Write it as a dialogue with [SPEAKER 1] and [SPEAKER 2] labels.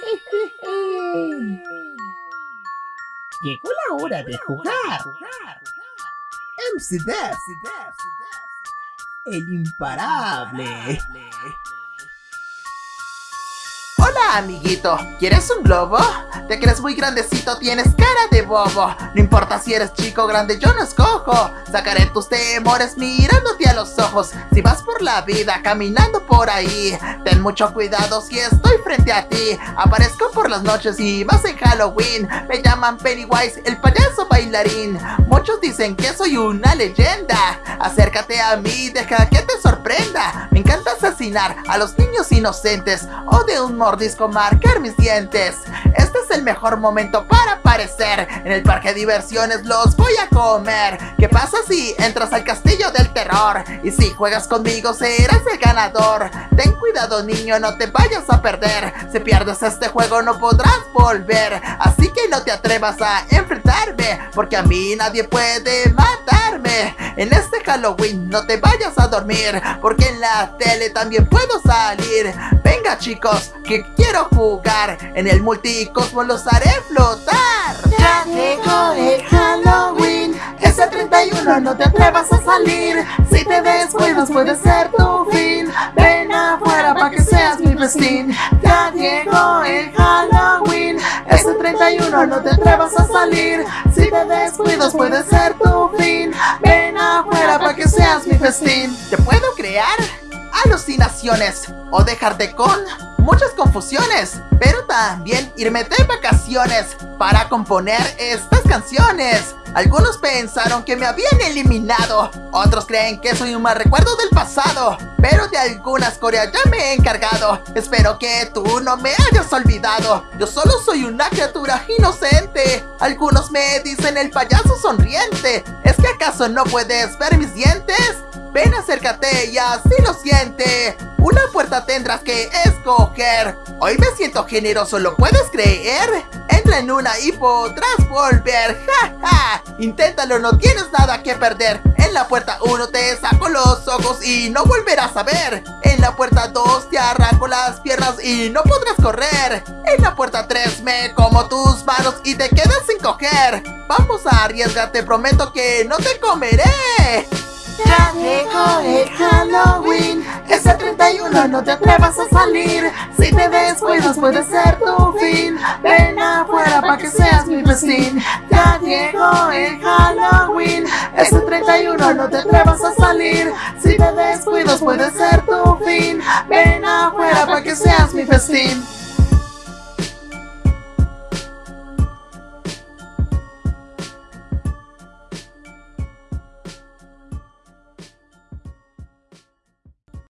[SPEAKER 1] Llegó la hora de jugar. MC Dev, el imparable.
[SPEAKER 2] Amiguito, ¿quieres un globo? Te crees muy grandecito, tienes cara de bobo. No importa si eres chico o grande, yo no escojo. Sacaré tus temores mirándote a los ojos. Si vas por la vida caminando por ahí Ten mucho cuidado si estoy frente a ti. Aparezco por las noches y más en Halloween. Me llaman Pennywise, el payaso bailarín. Muchos dicen que soy una leyenda. Acércate a mí, deja que te sorprenda. Me encanta asesinar a los niños inocentes O de un mordisco marcar mis dientes. Este es el mejor momento para aparecer. En el parque de diversiones los voy a comer. ¿Qué pasa si entras al castillo del terror? Y si juegas conmigo serás el ganador. Ten cuidado niño, no te vayas a perder. Si pierdes este juego no podrás volver. Así que no te atrevas a enfrentarme Porque a mí nadie puede matarme En este Halloween no te vayas a dormir Porque en la tele también puedo salir. Venga chicos, que quiero jugar. En el multicosmos los haré flotar.
[SPEAKER 3] Ya llegó el Halloween Ese 31 no te atrevas a salir. Si te descuidas puede ser tu fin. Ven afuera para que seas mi festín. Ya llegó el 31 no te atrevas a salir. Si te descuidas puede ser tu fin. Ven afuera para que seas mi festín.
[SPEAKER 2] Te puedo crear alucinaciones o dejarte con muchas confusiones, pero también irme de vacaciones para componer estas canciones. Algunos pensaron que me habían eliminado, otros creen que soy un mal recuerdo del pasado, pero de algunas coreas ya me he encargado. Espero que tú no me hayas olvidado, yo solo soy una criatura inocente. Algunos me dicen el payaso sonriente, ¿es que acaso no puedes ver mis dientes? Ven acércate y así lo siente. Una puerta tendrás que escoger. Hoy me siento generoso, ¿lo puedes creer? Entra en una y podrás volver. ¡Ja, ja! Inténtalo, no tienes nada que perder. En la puerta 1 te saco los ojos y no volverás a ver. En la puerta 2 te arranco las piernas y no podrás correr. En la puerta 3 me como tus manos y te quedas sin coger. Vamos a arriesgarte, prometo que no te comeré
[SPEAKER 3] ya llegó el Halloween Ese 31 no te atrevas a salir. Si te descuidas puede ser tu fin. Ven afuera para que seas mi festín Ya llegó el Halloween Ese 31 no te atrevas a salir. Si te descuidas puede ser tu fin. Ven afuera para que seas mi festín